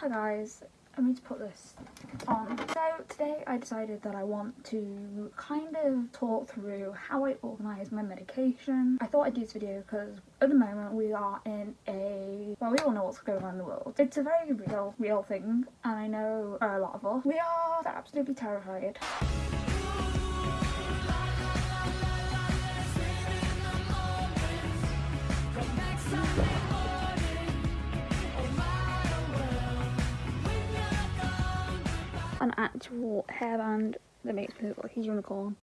Hi guys, I need to put this on. So today I decided that I want to kind of talk through how I organise my medication. I thought I'd do this video because at the moment we are in a, well we all know what's going on in the world. It's a very real, real thing and I know a lot of us. We are absolutely terrified. An actual hairband that makes me look like a unicorn.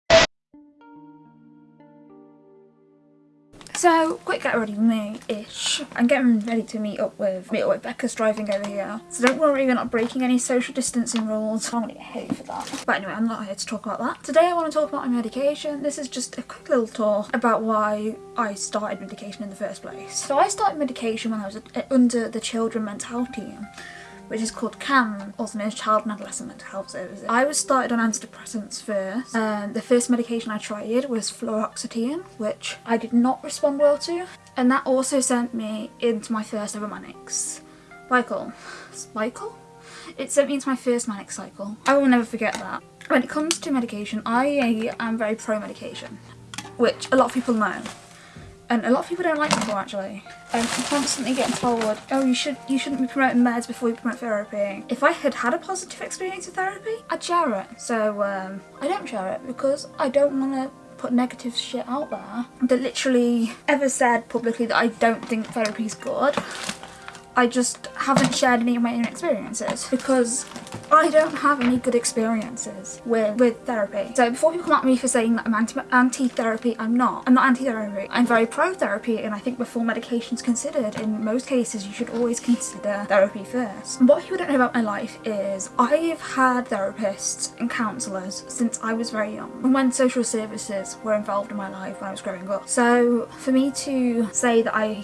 So, quick get ready with me-ish. I'm getting ready to meet up with meet up with Becca's driving over here. So don't worry, we're not breaking any social distancing rules. I'm gonna get hate for that. But anyway, I'm not here to talk about that. Today I want to talk about my medication. This is just a quick little talk about why I started medication in the first place. So I started medication when I was under the children mental team which is called CAMHS, also known as Child and Adolescent Mental Health Services. I was started on antidepressants first. Um, the first medication I tried was fluoxetine, which I did not respond well to. And that also sent me into my first ever manics. Cycle. Cycle? It sent me into my first manic cycle. I will never forget that. When it comes to medication, I am very pro-medication, which a lot of people know and a lot of people don't like it before actually. I'm constantly getting told, oh you should you shouldn't be promoting meds before you promote therapy. If I had had a positive experience with therapy, I'd share it. So um, I don't share it because I don't want to put negative shit out there that literally ever said publicly that I don't think therapy is good. I just haven't shared any of my own experiences because I don't have any good experiences with, with therapy. So before people come at me for saying that I'm anti-therapy, anti I'm not. I'm not anti-therapy. I'm very pro-therapy and I think before medication's considered, in most cases you should always consider therapy first. What people don't know about my life is I've had therapists and counsellors since I was very young and when social services were involved in my life when I was growing up. So for me to say that I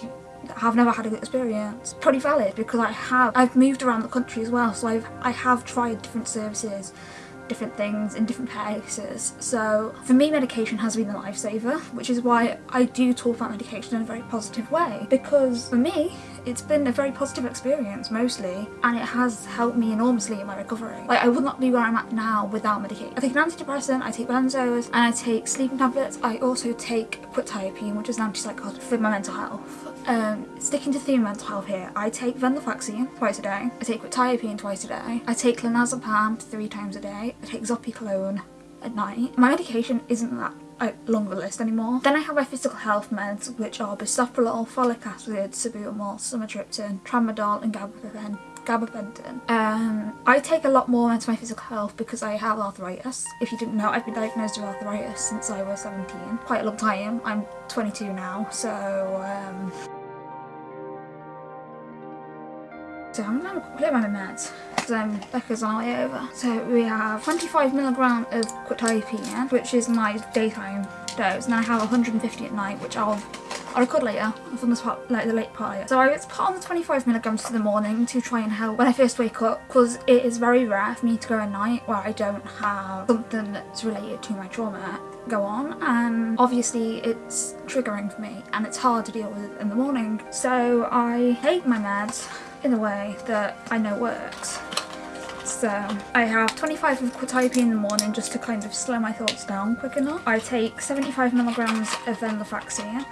have never had a good experience. Pretty valid because I have. I've moved around the country as well so I've I have tried different services different things in different places so for me medication has been a lifesaver which is why I do talk about medication in a very positive way because for me it's been a very positive experience mostly and it has helped me enormously in my recovery. Like I would not be where I'm at now without medication. I take an antidepressant, I take benzos and I take sleeping tablets. I also take quetiapine which is an antipsychotic for my mental health. Um, sticking to theme mental health here, I take venlafaxine twice a day, I take quetiapine twice a day, I take clonazepam three times a day, I take zopiclone at night. My medication isn't that a longer list anymore. Then I have my physical health meds which are bisoprolol, folic acid, salbutamol, sumatriptan, tramadol and gabapentin gabapentin. Um, I take a lot more into my physical health because I have arthritis. If you didn't know, I've been diagnosed with arthritis since I was 17. Quite a long time. I'm 22 now, so... Um, so I'm gonna clear my meds because um, Becca's on our way over. So we have 25 milligram of quetiapine, which is my daytime dose, and then I have 150 at night, which I'll I'll record later from the part, like the late part. So I put on the 25 milligrams for the morning to try and help when I first wake up because it is very rare for me to go at night where I don't have something that's related to my trauma go on and obviously it's triggering for me and it's hard to deal with in the morning so I take my meds in a way that I know works so I have 25 of quetiapine in the morning just to kind of slow my thoughts down quick enough. I take 75 milligrams of venlafaxine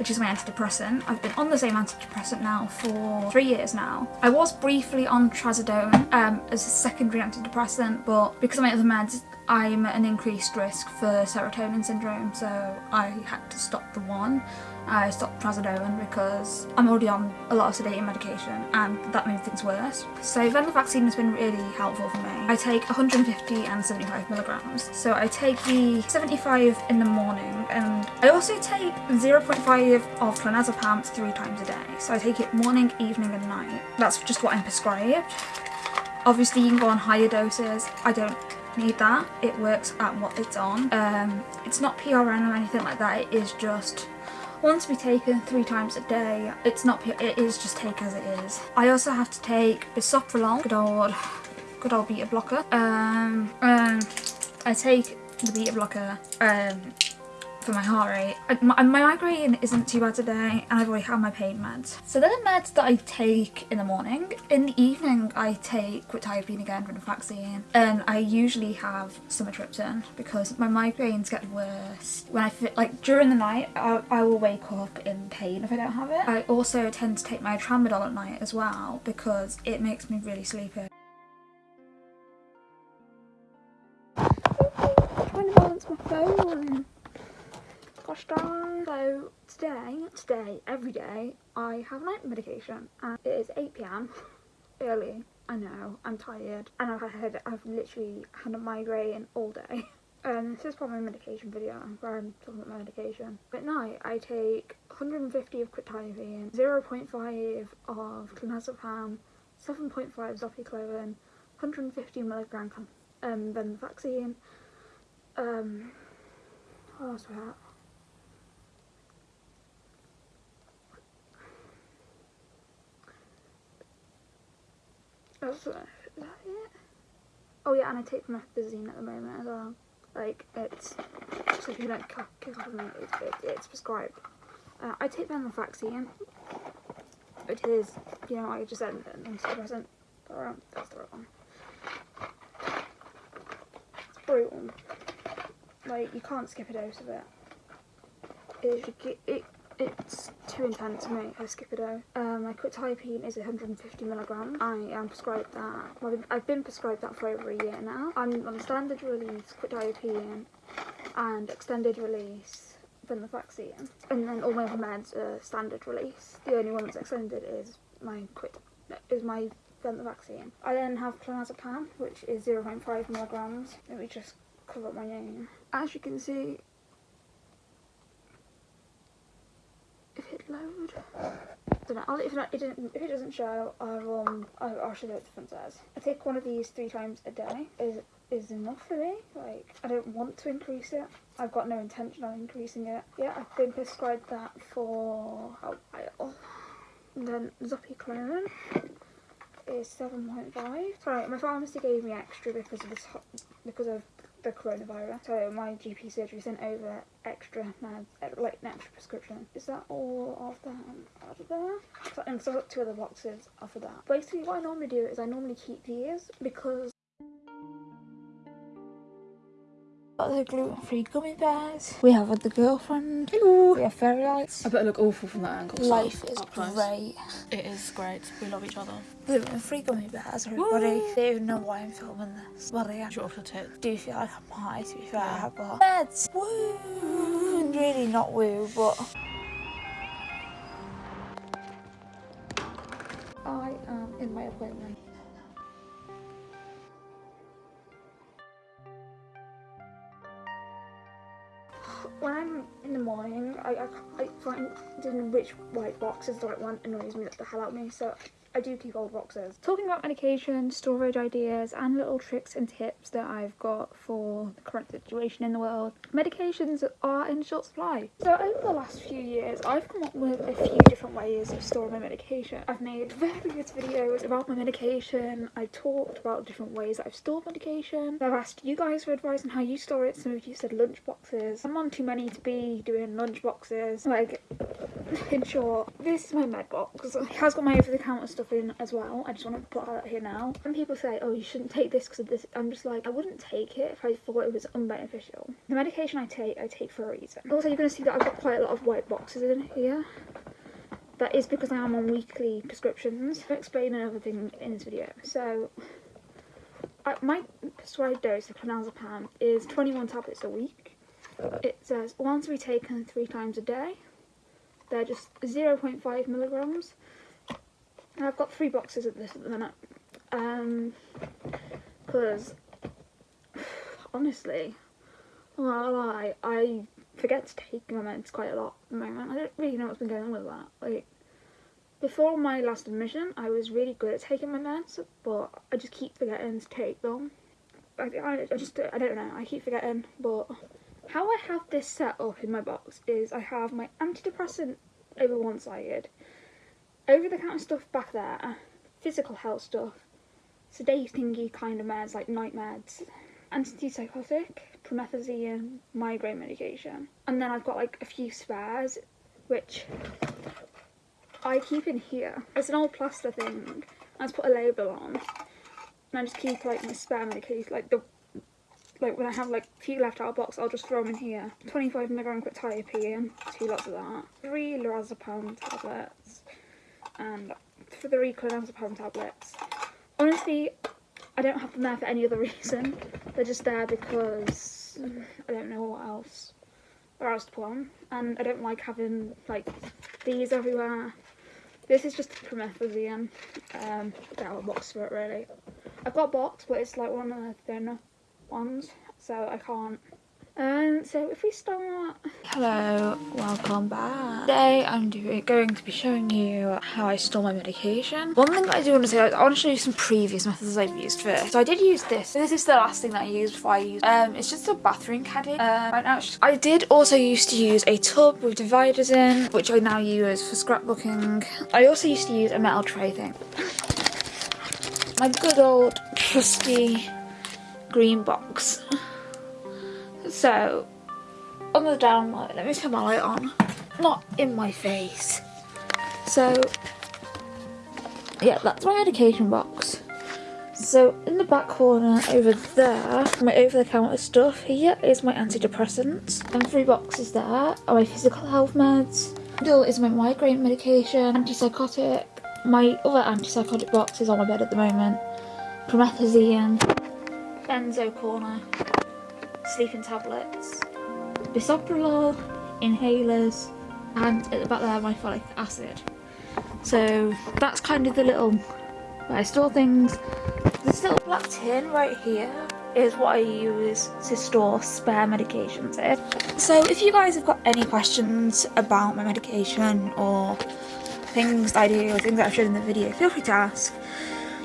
which is my antidepressant. I've been on the same antidepressant now for three years now. I was briefly on trazodone um, as a secondary antidepressant, but because of my other meds, I'm at an increased risk for serotonin syndrome, so I had to stop the one. I stopped trazodone because I'm already on a lot of sedating medication and that made things worse. So venlafaxine has been really helpful for me. I take 150 and 75 milligrams. So I take the 75 in the morning and I also take 0.5 of clonazepam three times a day. So I take it morning, evening and night. That's just what I'm prescribed. Obviously you can go on higher doses. I don't need that. It works at what it's on. Um, it's not PRN or anything like that. It is just to be taken three times a day. It's not, it is just take as it is. I also have to take bisoprolol, good old, good old beta blocker. Um, um, I take the beta blocker um, for my heart rate. My, my migraine isn't too bad today and I've already had my pain meds. So they're the meds that I take in the morning. In the evening I take quetiapine again vaccine and I usually have sumatriptan because my migraines get worse when I feel like during the night I, I will wake up in pain if I don't have it. I also tend to take my tramadol at night as well because it makes me really sleepy. trying to balance my phone. Gosh. So today, today, every day, I have night medication and it is 8pm, early, I know, I'm tired and I've had, I've literally had a migraine all day. Um, this is probably a medication video where I'm talking about my medication. At night, I take 150 of quetiapine, 0.5 of clonazepam, 7.5 zopiclone, 150 milligram um, venlafaxine, um, what else? That's, uh, is that it? Oh yeah, and I take methazine at the moment as well. Like, it's, so if you don't kick off of me, it, it, it's prescribed. Uh, I take venlafaxine, which is, you know, I just said, an antidepressant. That's the right one. It's brutal. Like, you can't skip a dose of it. It, it, it's too intense for me. A dose. Um, my quetiapine is 150 milligrams. I am prescribed that. I've been prescribed that for over a year now. I'm on standard release quetiapine and extended release venlafaxine. And then all my other meds are standard release. The only one that's extended is my quit is my venlafaxine. I then have clonazepam, which is 0.5 milligrams. Let me just cover up my name. As you can see, if it load, don't know. I'll, if, not, it if it doesn't show, I'll, um, I'll, show you what the front says. I take one of these three times a day. Is is enough for me. Like, I don't want to increase it. I've got no intention of increasing it. Yeah, I've been prescribed that for a while. And then Zopiclone is 7.5. Sorry, my pharmacy gave me extra because of this because of the coronavirus. So my GP surgery sent over extra meds, uh, like an extra prescription. Is that all of them out of there? So, and so I've two other boxes of that. Basically what I normally do is I normally keep these because the gluten-free gummy bears. We have the girlfriend. Hello. We have fairy lights. I better look awful from that angle. Life is great. It is great. We love each other. Gluten-free gummy bears, everybody. Woo. They don't even know why I'm filming this. Well, yeah. Shut off your tits. Do you feel like I'm high, to be fair, yeah. but... Meds! Woo! Really not woo, but... I am in my appointment. When I'm in the morning, I, I, I find which white box is the right one annoys me the hell out of me. So I do keep old boxes. Talking about medication, storage ideas and little tricks and tips that I've got for the current situation in the world. Medications are in short supply. So over the last few years I've come up with a few different ways of storing my medication. I've made various videos about my medication. I've talked about different ways that I've stored medication. I've asked you guys for advice on how you store it. Some of you said lunch boxes. I'm on too many to be doing lunch boxes. Like in short, this is my med box. It has got my over-the-counter in as well. I just want to put that here now. When people say, oh, you shouldn't take this because of this, I'm just like, I wouldn't take it if I thought it was unbeneficial. The medication I take, I take for a reason. Also, you're going to see that I've got quite a lot of white boxes in here. That is because I am on weekly prescriptions. I'll explain another thing in this video. So, uh, my prescribed dose of clonazepam is 21 tablets a week. It says one to be taken three times a day. They're just 0.5 milligrams. I've got three boxes of this at the minute. Um, because honestly, lie, I forget to take my meds quite a lot at the moment. I don't really know what's been going on with that. Like, before my last admission, I was really good at taking my meds, but I just keep forgetting to take them. I, I, I just, I don't know, I keep forgetting, but how I have this set up in my box is I have my antidepressant over one side, over-the-counter stuff back there, physical health stuff, sedatingy kind of meds like night meds, antipsychotic, promethazine, migraine medication. And then I've got like a few spares, which I keep in here. It's an old plaster thing. I just put a label on. And I just keep like my spare medication, like the like when I have like a few left out of box, I'll just throw them in here. 25 milligram quetiapine, two lots of that. Three lorazepam tablets, and for three clonazepam tablets. Honestly, I don't have them there for any other reason. They're just there because I don't know what else where else to put them. And I don't like having like these everywhere. This is just promethazine. Um, I don't have a box for it really. I've got a box, but it's like one of the thinner ones, so I can't. Um, so if we start... Hello, welcome back. Today I'm doing, going to be showing you how I store my medication. One thing that I do want to say, I want to show you some previous methods I've used first. So I did use this. This is the last thing that I used before I used um, It's just a bathroom caddy. Um, right now I did also used to use a tub with dividers in, which I now use for scrapbooking. I also used to use a metal tray thing. My good old trusty green box. So, on the down light, let me turn my light on. Not in my face. So, yeah, that's my medication box. So, in the back corner over there, my over-the-counter stuff here is my antidepressants. And three boxes there are my physical health meds. Middle is my migraine medication, antipsychotic. My other antipsychotic box is on my bed at the moment. Promethazine, benzo corner, sleeping tablets, bisoprolol, inhalers, and at the back there my folic acid. So that's kind of the little where I store things. This little black tin right here is what I use to store spare medications in. So if you guys have got any questions about my medication or things I do or things that I've shown in the video, feel free to ask.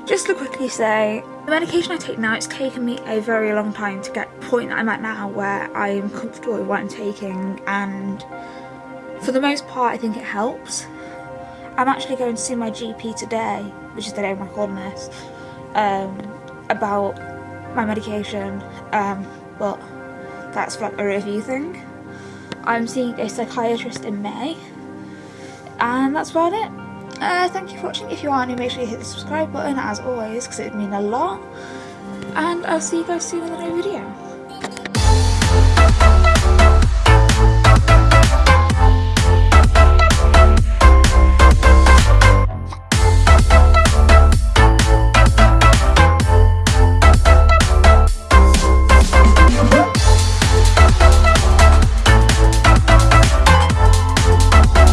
Just to quickly say, the medication I take now, it's taken me a very long time to get the point that I'm at now where I'm comfortable with what I'm taking and for the most part I think it helps. I'm actually going to see my GP today, which is the day I'm recording this, um, about my medication, um, but that's like a review thing. I'm seeing a psychiatrist in May, and that's about it. Uh, thank you for watching. If you are new, make sure you hit the subscribe button as always because it would mean a lot. And I'll see you guys soon in new video.